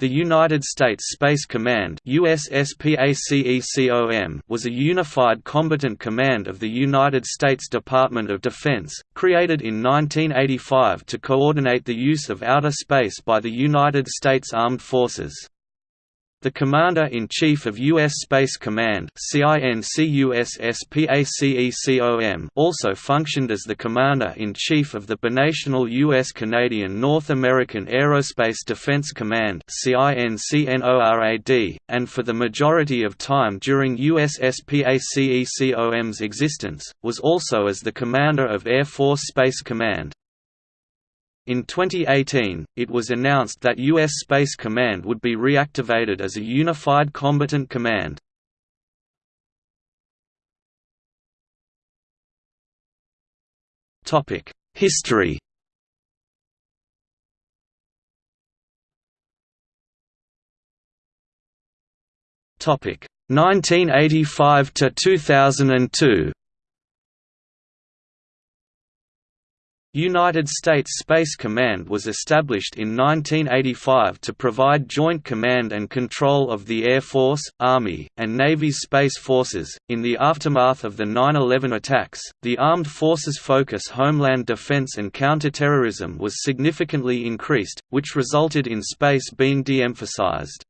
The United States Space Command was a unified combatant command of the United States Department of Defense, created in 1985 to coordinate the use of outer space by the United States Armed Forces. The Commander-in-Chief of U.S. Space Command also functioned as the Commander-in-Chief of the binational U.S.-Canadian North American Aerospace Defense Command and for the majority of time during USSPACECOM's existence, was also as the Commander of Air Force Space Command. In 2018, it was announced that U.S. Space Command would be reactivated as a unified combatant command. History Topic 1985 to 2002. United States Space Command was established in 1985 to provide joint command and control of the Air Force, Army, and Navy's space forces. In the aftermath of the 9 11 attacks, the Armed Forces' focus on homeland defense and counterterrorism was significantly increased, which resulted in space being de emphasized.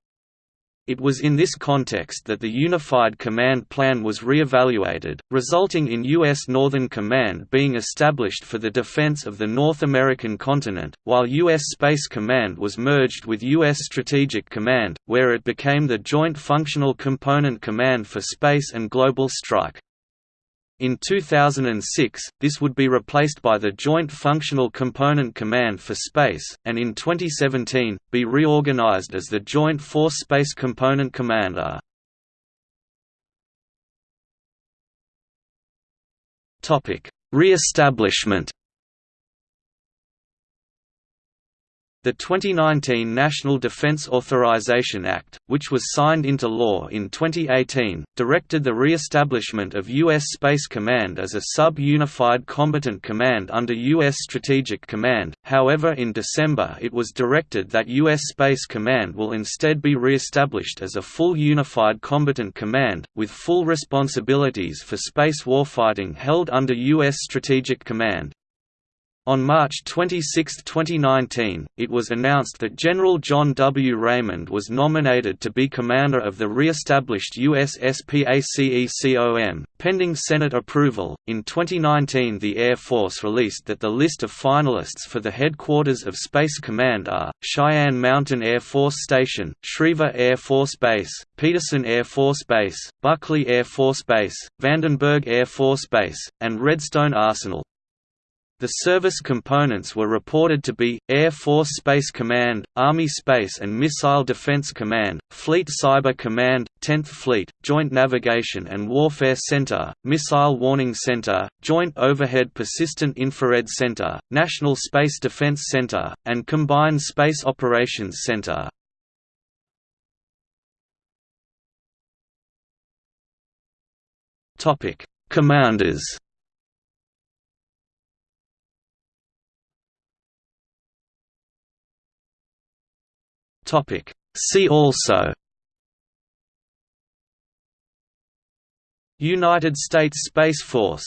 It was in this context that the Unified Command Plan was re-evaluated, resulting in U.S. Northern Command being established for the defense of the North American continent, while U.S. Space Command was merged with U.S. Strategic Command, where it became the Joint Functional Component Command for Space and Global Strike. In 2006, this would be replaced by the Joint Functional Component Command for Space, and in 2017, be reorganized as the Joint Force Space Component Commander. Re-establishment The 2019 National Defense Authorization Act, which was signed into law in 2018, directed the re-establishment of U.S. Space Command as a sub-unified combatant command under U.S. Strategic Command, however in December it was directed that U.S. Space Command will instead be re-established as a full unified combatant command, with full responsibilities for space warfighting held under U.S. Strategic Command. On March 26, 2019, it was announced that General John W. Raymond was nominated to be commander of the re-established USSPACECOM, pending Senate approval. In 2019, the Air Force released that the list of finalists for the headquarters of Space Command are Cheyenne Mountain Air Force Station, Schriever Air Force Base, Peterson Air Force Base, Buckley Air Force Base, Vandenberg Air Force Base, and Redstone Arsenal. The service components were reported to be, Air Force Space Command, Army Space and Missile Defense Command, Fleet Cyber Command, 10th Fleet, Joint Navigation and Warfare Center, Missile Warning Center, Joint Overhead Persistent Infrared Center, National Space Defense Center, and Combined Space Operations Center. Commanders Topic. See also United States Space Force